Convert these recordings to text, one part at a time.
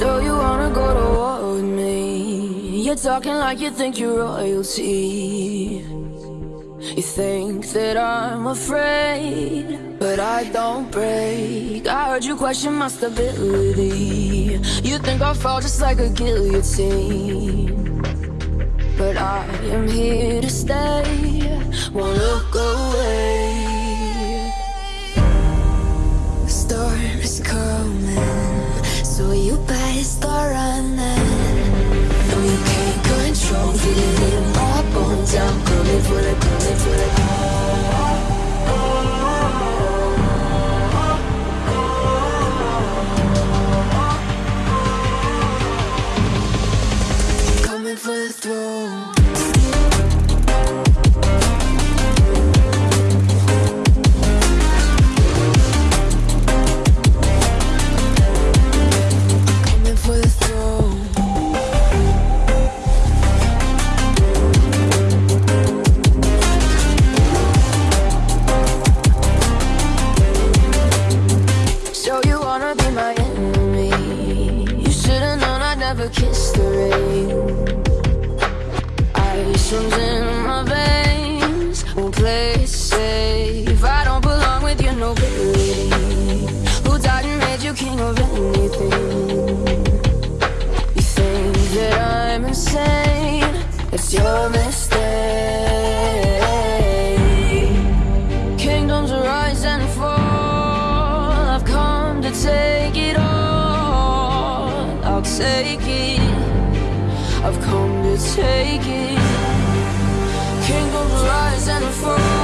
So you wanna go to war with me? You're talking like you think you're royalty. You think that I'm afraid But I don't break. I heard you question my stability. You think I'll fall just like a guillotine. But I am here to stay. Won't look away. feel it, feel like, feel it. take it I've come to take it. King of lies and a fool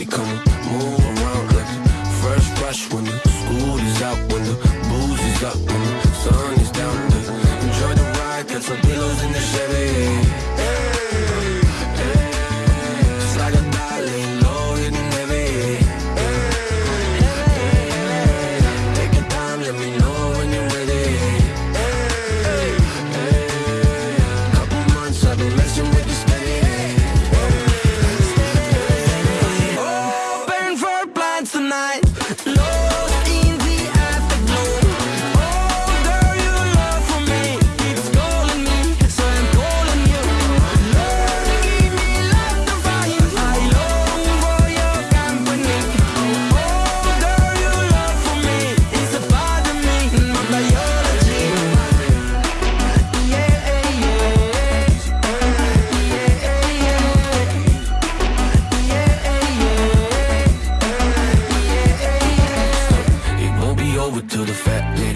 body, come move around like fresh brush over to the fat lady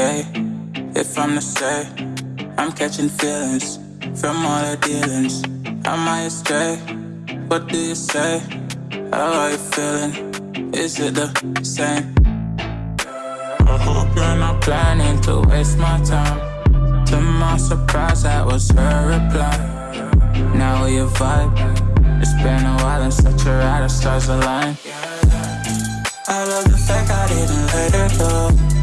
okay if I'm to say I'm catching feelings from all the dealings? I astray? What do you say? How are you feeling? Is it the same? I hope you're not planning to waste my time. To my surprise, that was her reply. Now we vibe. It's been a while and such a ride, the stars align. I love the fact I didn't let her go.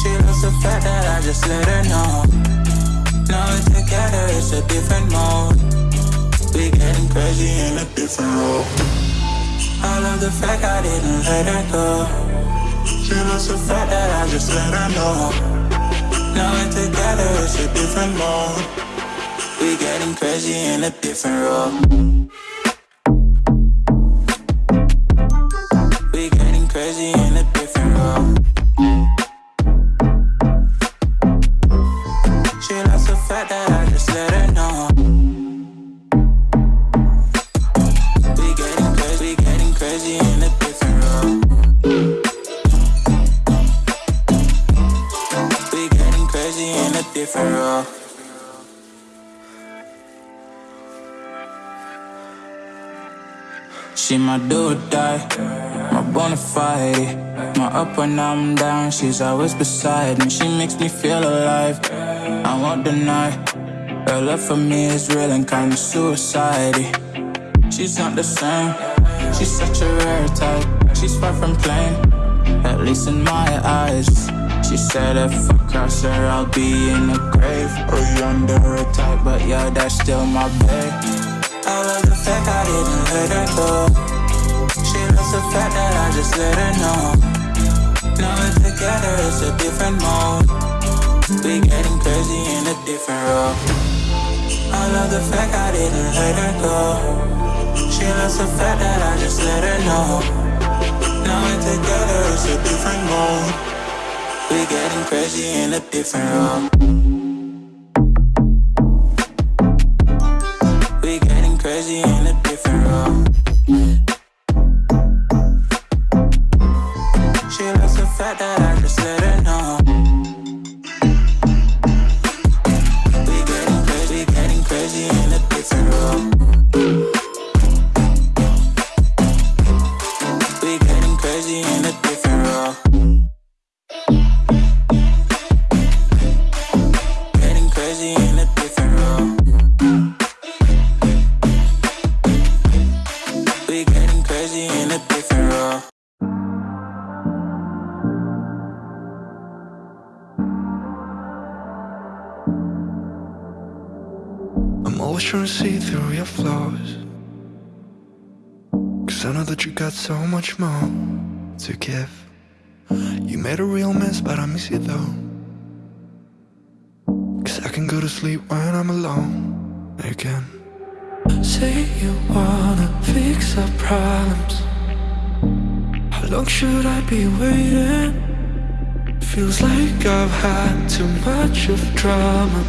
She loves the fact that I just let her know. Now we're together, it's a different mode. We getting crazy in a different role. I love the fact I didn't let her go. She loves the fact that I just let her know. Now we're together, it's a different mode. We getting crazy in a different role. crazy in a different role. Do or die bona fide. My up when I'm down, she's always beside me. She makes me feel alive. I won't deny. Her love for me is real and kinda suicide. She's not the same. She's such a rare type. She's far from plain, at least in my eyes. She said if I cross her, I'll be in the grave or under her type. But yeah, that's still my babe. I love the fact I didn't let her go. Loves the fact that I just let her know. Now we're together, it's a different mode. We're getting crazy in a different role. I love the fact I didn't let her go. She loves the fact that I just let her know. Now we're together, it's a different mode. We getting crazy in a different role. We getting crazy in a different role. Got so much more to give. You made a real mess, but I miss you though. Cause I can go to sleep when I'm alone again. Say you wanna fix our problems. How long should I be waiting? Feels like I've had too much of drama.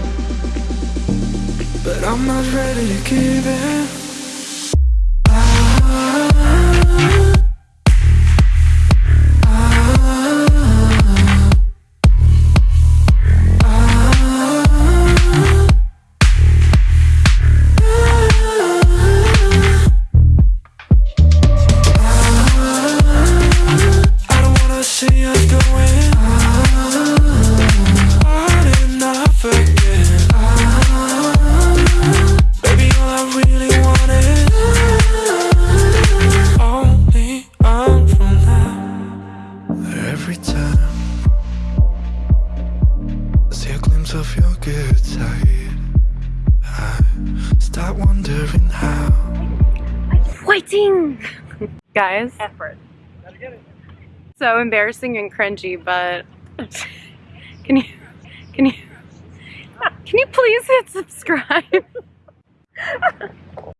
But I'm not ready to give in guys. Effort. So embarrassing and cringy, but can you can you can you please hit subscribe?